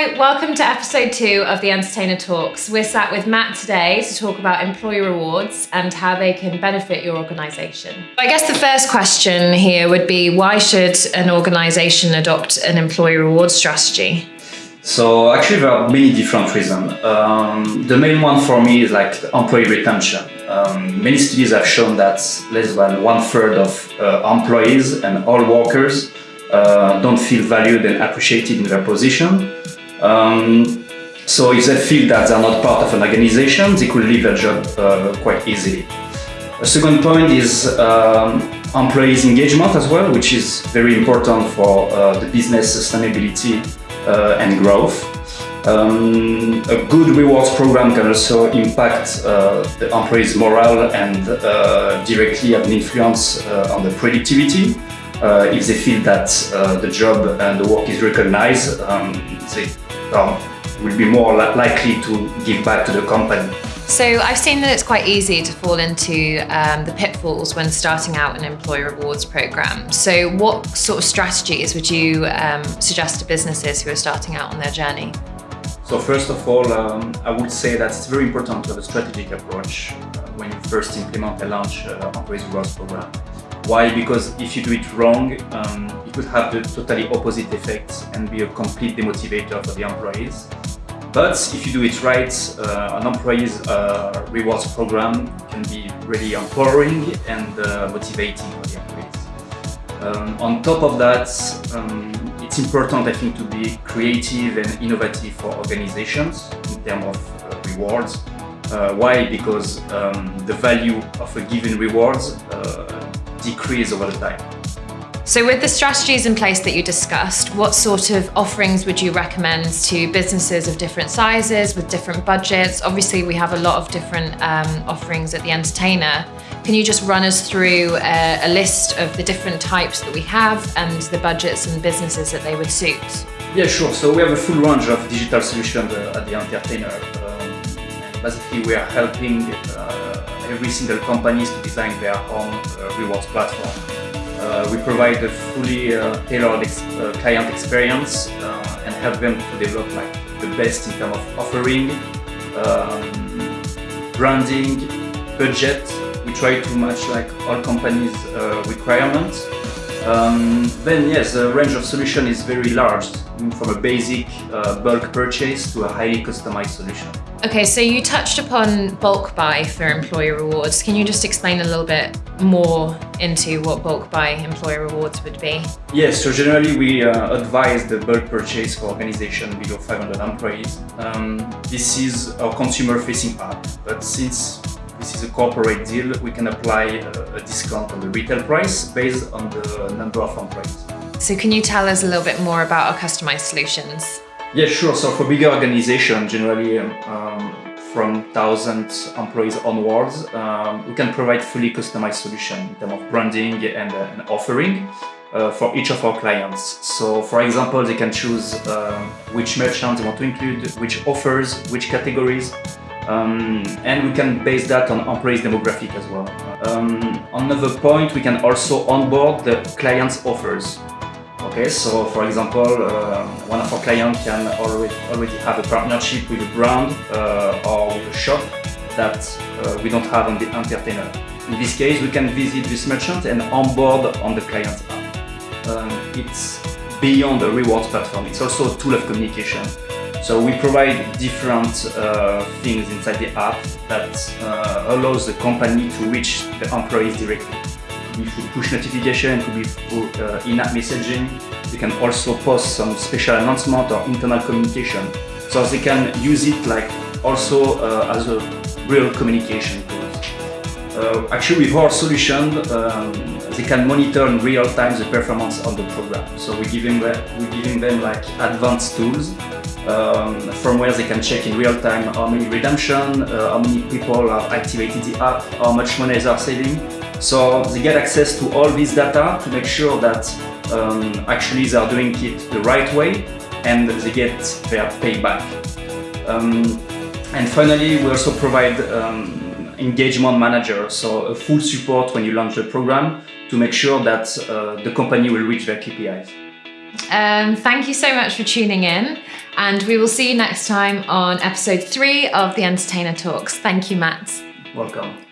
Hi, welcome to episode two of the Entertainer Talks. We're sat with Matt today to talk about employee rewards and how they can benefit your organisation. I guess the first question here would be why should an organisation adopt an employee reward strategy? So actually there are many different reasons. Um, the main one for me is like employee retention. Um, many studies have shown that less than one third of uh, employees and all workers uh, don't feel valued and appreciated in their position. Um, so if they feel that they're not part of an organization, they could leave their job uh, quite easily. A second point is um, employees engagement as well, which is very important for uh, the business sustainability uh, and growth. Um, a good rewards program can also impact uh, the employees' morale and uh, directly have an influence uh, on the productivity. Uh, if they feel that uh, the job and the work is recognized, um, they um, will be more li likely to give back to the company. So I've seen that it's quite easy to fall into um, the pitfalls when starting out an employee rewards program. So what sort of strategies would you um, suggest to businesses who are starting out on their journey? So first of all, um, I would say that it's very important to have a strategic approach uh, when you first implement a launch an uh, employee rewards program. Why? Because if you do it wrong, um, it could have the totally opposite effect and be a complete demotivator for the employees. But if you do it right, uh, an employee's uh, rewards program can be really empowering and uh, motivating for the employees. Um, on top of that, um, it's important, I think, to be creative and innovative for organizations in terms of uh, rewards. Uh, why? Because um, the value of a given rewards uh, decrease over the time. So with the strategies in place that you discussed, what sort of offerings would you recommend to businesses of different sizes with different budgets? Obviously, we have a lot of different um, offerings at The Entertainer. Can you just run us through a, a, list of the different types that we have and the budgets and businesses that they would suit? Yeah, sure. So we have a full range of digital solutions uh, at The Entertainer. Um, basically, we are helping uh, every single companies to design their own uh, rewards platform. Uh, we provide a fully tailored ex client experience and help them to develop like the best in terms of offering, um, branding, budget. We try to match like all companies' requirements. Um, then yes, the range of solution is very large, from a basic uh, bulk purchase to a highly customized solution. Okay, so you touched upon bulk buy for employee rewards. Can you just explain a little bit more into what bulk buy employee rewards would be? Yes, so generally we uh, advise the bulk purchase for organization below 500 employees. Um, this is our consumer-facing app, but since this is a corporate deal, we can apply a, a discount on the retail price based on the number of employees. So can you tell us a little bit more about our customized solutions? Yeah, sure. So for bigger organizations, generally um, from 1,000 employees onwards, um, we can provide fully customized solution in terms of branding and, uh, and offering uh, for each of our clients. So for example, they can choose uh, which merchants they want to include, which offers, which categories, um, and we can base that on employees demographic as well. Um, another point, we can also onboard the client's offers. Okay, so for example, uh, one of our clients can already, already have a partnership with a brand uh, or with a shop that uh, we don't have on the entertainer. In this case, we can visit this merchant and onboard on the client's app. Um, it's beyond a rewards platform, it's also a tool of communication. So we provide different uh, things inside the app that uh, allows the company to reach the employees directly through push notification, it could be through uh, in-app messaging. You can also post some special announcement or internal communication. So they can use it like also uh, as a real communication tool. Uh, actually, with our solution, um, they can monitor in real time the performance of the program. So we're giving them, we're giving them like advanced tools um, from where they can check in real time how many redemption, uh, how many people have activated the app, how much money they are saving. So they get access to all this data to make sure that um, actually they are doing it the right way and they get their payback. Um, and finally, we also provide um, engagement manager, so a full support when you launch the program to make sure that uh, the company will reach their KPIs. Um, thank you so much for tuning in, and we will see you next time on episode three of the Entertainer Talks. Thank you, Matt. Welcome.